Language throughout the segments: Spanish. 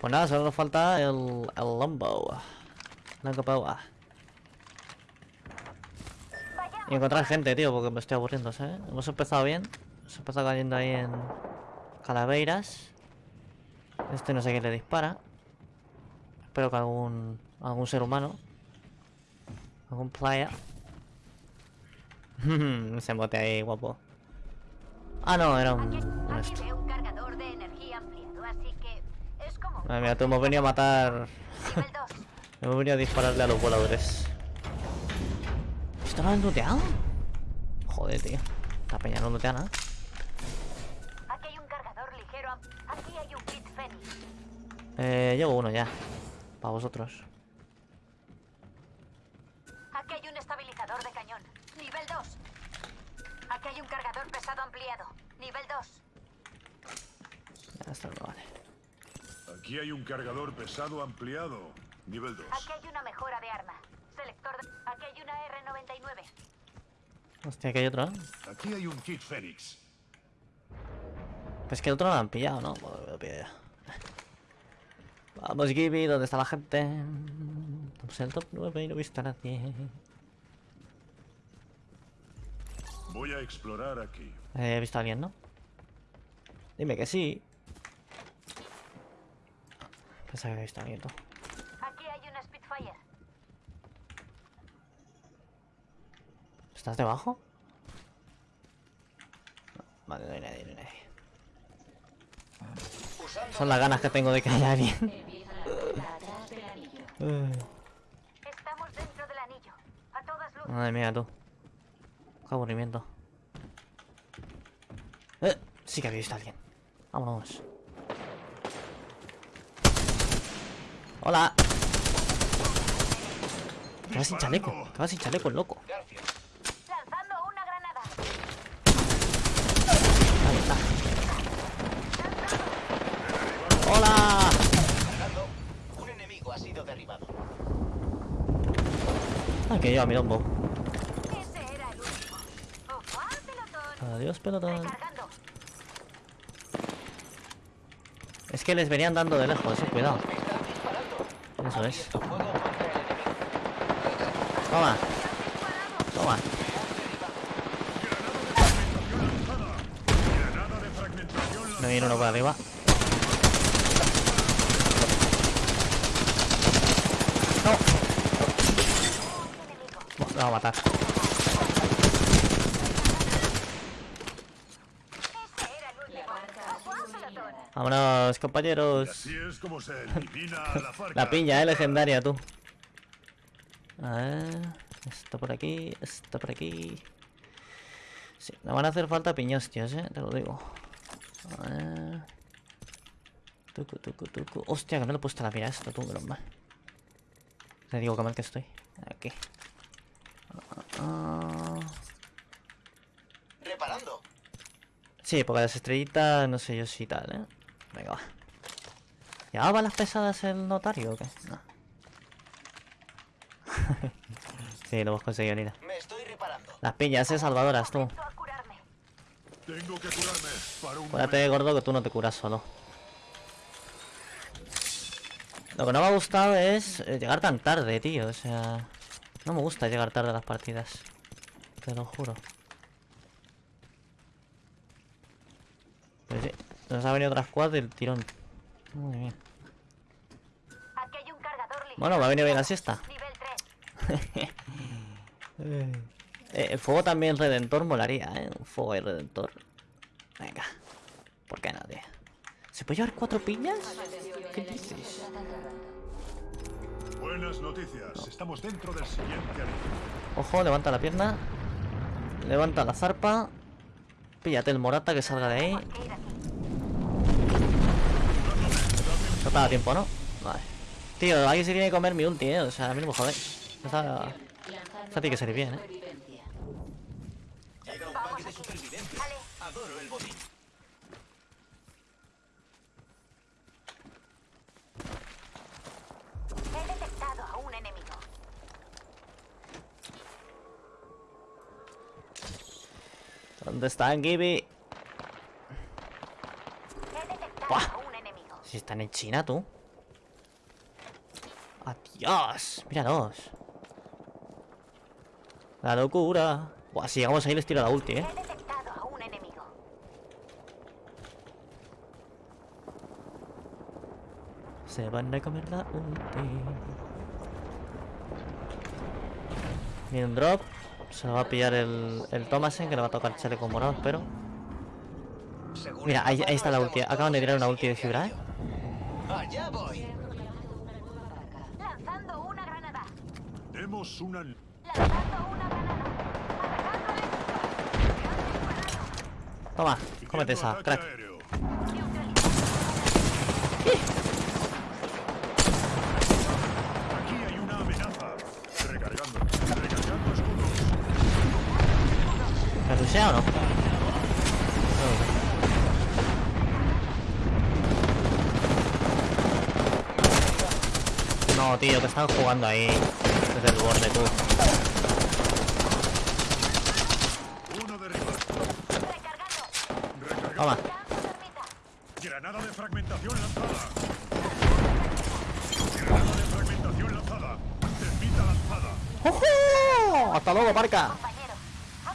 Pues nada, solo nos falta el, el Lombo. Lombo. Y encontrar gente, tío, porque me estoy aburriendo, ¿sabes? Hemos empezado bien. Hemos empezado cayendo ahí en calaveras. Este no sé quién le dispara. Espero que algún algún ser humano. Algún player. Ese mote ahí, guapo. Ah, no, era un... Un. veo un cargador de energía ampliado, así que es como un Madre mía, tú hemos venido a matar... nivel 2. hemos venido a dispararle a los voladores. ¿Esto no lo han looteado? Joder, tío. La peña no lootea nada. Aquí hay un cargador ligero. am- Aquí hay un kit Phoenix. Eh, llevo uno ya. Para vosotros. Aquí hay un estabilizador de cañón. Nivel 2. Aquí hay un cargador pesado ampliado. Nivel 2. Ya está, no vale. Aquí hay un cargador pesado ampliado. Nivel 2. Aquí hay una mejora de arma. Selector de... Aquí hay una R99. Hostia, que hay otro. Aquí hay un kit Fénix. Pues que el otro lo han pillado, ¿no? Bueno, lo pillo ya. Vamos, Gibby, ¿dónde está la gente? Estamos en el top 9 y no he visto a nadie. Voy a explorar aquí. Eh, he visto a alguien, ¿no? Dime que sí. Pensaba que he visto a alguien, tú. Aquí hay una Spitfire. ¿Estás debajo? No, Vale, no hay nadie, no hay nadie. Son las ganas que tengo de que haya alguien. Estamos dentro del anillo. A todas luces. Madre mía, tú. Qué aburrimiento. Eh, sí que había visto a alguien. Vámonos. Hola. Vas sin chaleco. Vas sin chaleco, el loco. Lanzando una granada. Ahí está. ¡Hola! Un enemigo ha sido derribado. Ah, que lleva mi lombo. Ese era el último. Pelotón. Adiós, pelotón. Es que les venían dando de lejos, eh, cuidado. Eso es. Abierto fuego contra el enemigo. Toma. Toma. Granada de fragmentación Me viene uno por arriba. No. Me va a matar. Vámonos, compañeros. así es como se elimina a la farca. La piña, eh, legendaria, tú. A ver. Está por aquí, está por aquí. Sí, me van a hacer falta piñostios, eh, te lo digo. A ver. Tucu, tucu, tucu. Hostia, que no le he puesto la mira a esto, tú, mal. Te digo que mal que estoy. Aquí. Reparando. Sí, porque las estrellitas, no sé yo si tal, ¿eh? Venga, va. ¿Ya va las pesadas el notario o qué? No. Sí, lo hemos conseguido, Nina. Me estoy reparando. Las piñas, eh, salvadoras, tú. Tengo que curarme para un Acuérdate, gordo, que tú no te curas solo. Lo que no me ha gustado es eh, llegar tan tarde, tío. O sea... No me gusta llegar tarde a las partidas. Te lo juro. Pero sí, nos ha venido otra squad del tirón. Madre mía. Aquí hay un cargador ligero. Bueno, me ha venido bien la siesta. Nivel 3. Eh, el fuego también redentor molaría, ¿eh? Un fuego y redentor. Venga. ¿Por qué no, tío? ¿Se puede llevar cuatro piñas? ¿Qué dices? Buenas noticias. Estamos dentro del siguiente. Ojo, levanta la pierna. Levanta la zarpa. Píllate el morata que salga de ahí. No te da tiempo, ¿no? Vale. Tío, alguien se tiene que comer mi ulti, ¿eh? O sea, a mí no me jodáis. Esta tiene que salir bien, ¿eh? Detectado a un enemigo. ¿Dónde están, Gibby? Si están en China, tú. ¡Adiós! Míralos. La locura. Buah, si llegamos ahí les tiro la ulti, eh. He detectado a un enemigo. Se van a comer la ulti. Viene un drop. Se lo va a pillar el, el Thomasen, que le va a tocar chaleco morado, espero. Mira, ahí, ahí está la ulti. Acaban de tirar una ulti de fibra, ¿eh? Allá voy. Lanzando una granada. Demos una... Lanzando una granada. Atacando al enemigo. Toma, cómete esa, crack. aéreo. Aquí hay una amenaza. Recargando. Recargando escudos. ¿Me rushea o no? No, tío, que están jugando ahí. Desde el borde, tú. Uno derribado. Recargando. Recargando. Toma. Granada de fragmentación lanzada. Granada de fragmentación lanzada. Termita lanzada. ¡Ojo! ¡Hasta luego, parca!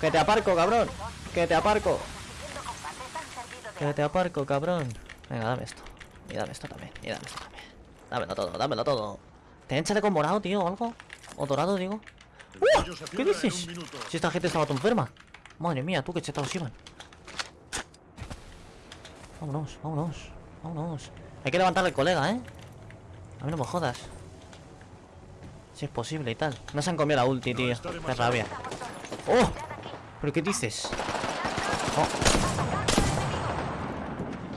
Que te aparco, cabrón. Que te aparco. Que te aparco, cabrón. Venga, dame esto. Y dame esto también. Y dame esto también. Dámelo todo, dámelo todo. ¿Te chaleco morado, tío, o algo? ¿O dorado, digo? ¡Uh! ¿Qué dices? Si esta gente estaba todo enferma. Madre mía, tú qué chetados iban. Vámonos, vámonos, vámonos. Hay que levantar al colega, ¿eh? A mí no me jodas. Si es posible y tal. No se han comido la ulti, tío. Qué rabia. ¡Oh! ¿Pero qué dices? Oh,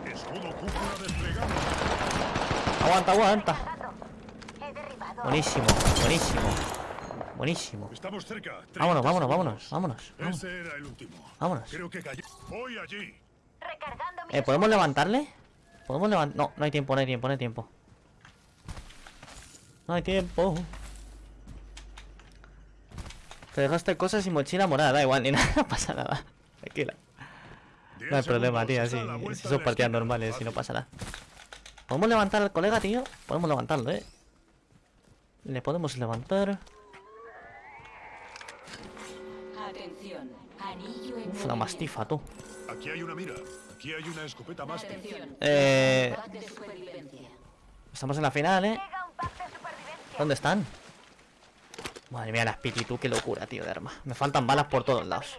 Escudo cúpula desplegado. aguanta, aguanta. Buenísimo, buenísimo. Buenísimo. Estamos cerca. 30 Vámonos, vámonos, vámonos, vámonos. vámonos. Ese era el último. Vámonos. Creo que cayó. Voy allí. Eh, ¿podemos levantarle? ¿Podemos levantar? No, no hay tiempo, no hay tiempo, no hay tiempo. No hay tiempo. Te dejaste cosas y mochila morada, da igual, ni nada, no pasa nada. Tranquila. No hay problema, tío, si son partidas normales y no pasa nada. ¿Podemos levantar al colega, tío? Podemos levantarlo, ¿eh? Le podemos levantar. Atención, anillo en Uf, la movimiento. mastifa, tú. Aquí hay una mira. Aquí hay una escopeta más. Eh, estamos en la final, ¿eh? ¿Dónde están? Madre mía, las piti, tú, qué locura, tío, de arma. Me faltan balas por todos lados.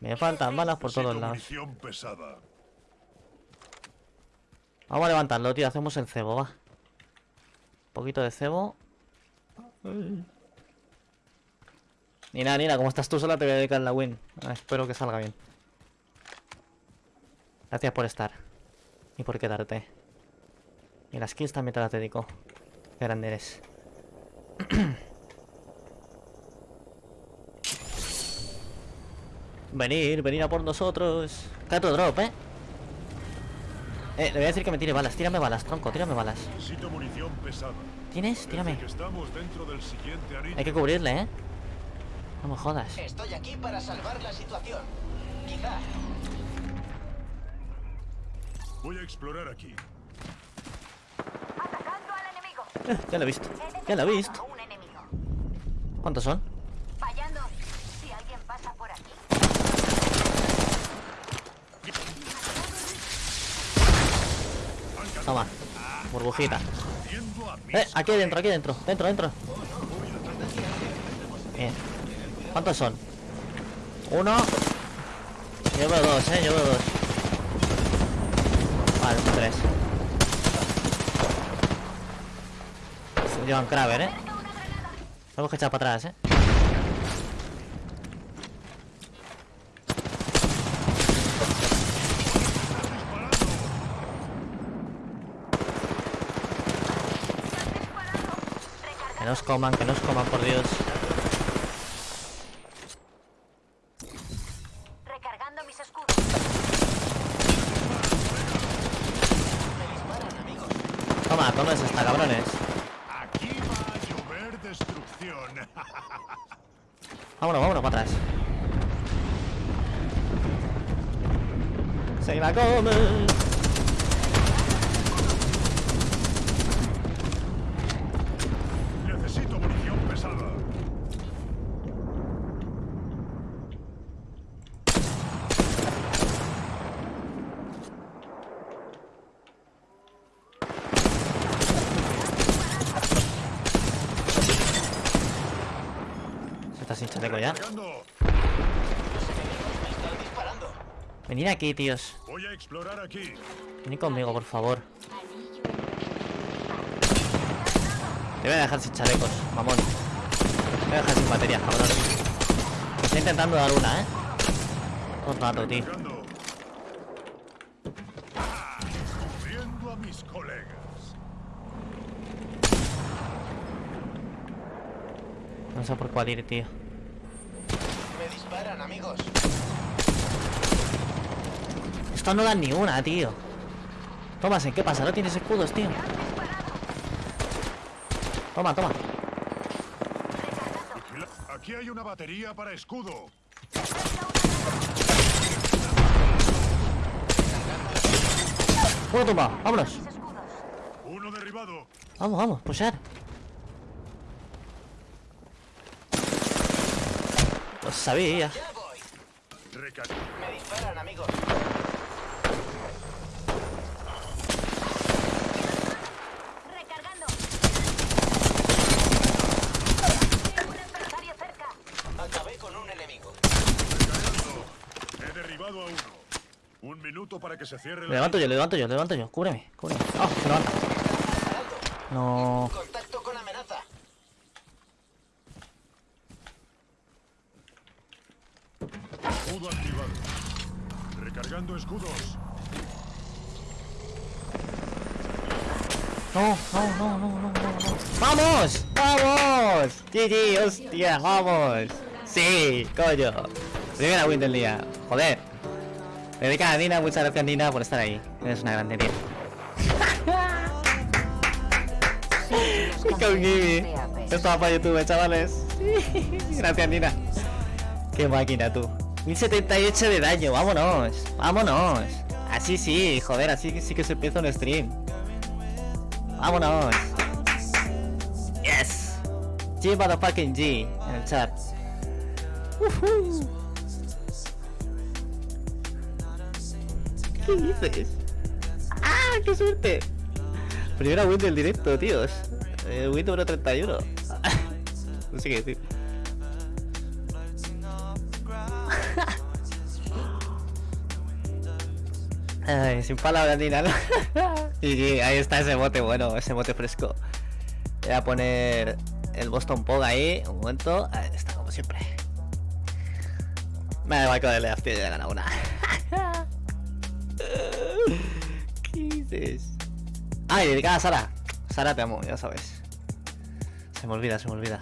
Me faltan balas por todos lados. Vamos a levantarlo, tío. Hacemos el cebo, va. Un poquito de cebo. Nina, Nina, como estás tú sola, te voy a dedicar la win. Ah, espero que salga bien. Gracias por estar. Y por quedarte. Y las kills también te las dedico. Qué grande eres. venir, venir a por nosotros. Cae otro drop, eh. Eh, le voy a decir que me tire balas. Tírame balas, tronco, tírame balas. Necesito munición pesada. ¿Tienes? Tírame. que estamos dentro del siguiente anillo. Hay que cubrirle, ¿eh? No me jodas. Estoy aquí para salvar la situación. Quizá. Voy a explorar aquí. Atacando al enemigo. Eh, ya lo he visto. Ya lo he visto. ¿Cuántos son? Fallando. Si alguien pasa por aquí. Toma. Burbujita. Eh, aquí dentro, aquí dentro. Dentro, dentro. Bien. ¿Cuántos son? Uno. Yo veo dos, eh. Yo veo dos. Vale, son tres. Llevan Kraber, eh. Tenemos que echar para atrás, eh. Que nos coman, que nos coman, por Dios. Recargando mis escudos. Toma, toma es esta, cabrones. Aquí va a llover destrucción. Vámonos, vámonos para atrás. Se la come. Sin chaleco ya. Venid aquí, tíos. Voy a explorar aquí. Venid conmigo, por favor. Te voy a dejar sin chalecos, mamón. Te voy a dejar sin batería, cabrón. Me está intentando dar una, ¿eh? Todo el rato, tío. Cargando. Descubriendo a mis colegas. No sé por cuál ir, tío. Me disparan, amigos. Esto no dan ni una, tío. Tomás, ¿en qué pasa? ¿No tienes escudos, tío? Toma, toma. Aquí hay una batería para escudo. Uno tumba, vámonos. Uno derribado. Vamos, vamos, pushar. Lo sabía. Me disparan, amigos. Recargando. Tengo un adversario cerca. Acabé con un enemigo. Recargando. He derribado a uno. Un minuto para que se cierre Le levanto yo, le levanto yo, le levanto yo. Cúbreme, cúbreme. Ah, se levanta. No. Escudo activado. Recargando escudos. No, no, no, no, no, no, no. ¡Vamos! ¡Vamos! GG, hostia, vamos. Sí, coño. Primera win del día. Joder. Dedicada a Nina, muchas gracias Nina por estar ahí. Eres una grande tía. Con Gibi. Esto va para YouTube, chavales. Gracias, Nina. Qué máquina, tú. 1078 de daño, vámonos. Vámonos. Así sí, joder, así sí que se empieza un stream. Vámonos. Yes. G motherfucking G en el chat. Ujú. ¿Qué dices? ¡Ah, qué suerte! Primera win del directo, tíos. Eh, win número 31. no sé qué decir. Ay, sin palabras ni nada. y ahí está ese bote bueno, ese bote fresco. Voy a poner el Boston Pog ahí, un momento. Ahí está, como siempre. Me da igual con el Leaf, tío, ya he ganado una. ¿Qué dices? Ay, dedicada a Sara. Sara, te amo, ya sabes. Se me olvida, se me olvida.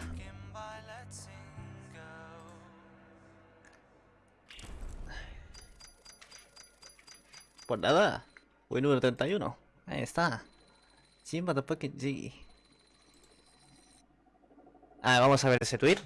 Pues nada. Win número 31. Ahí está. Jim Motherfucking G. Ah, vamos a ver ese tweet.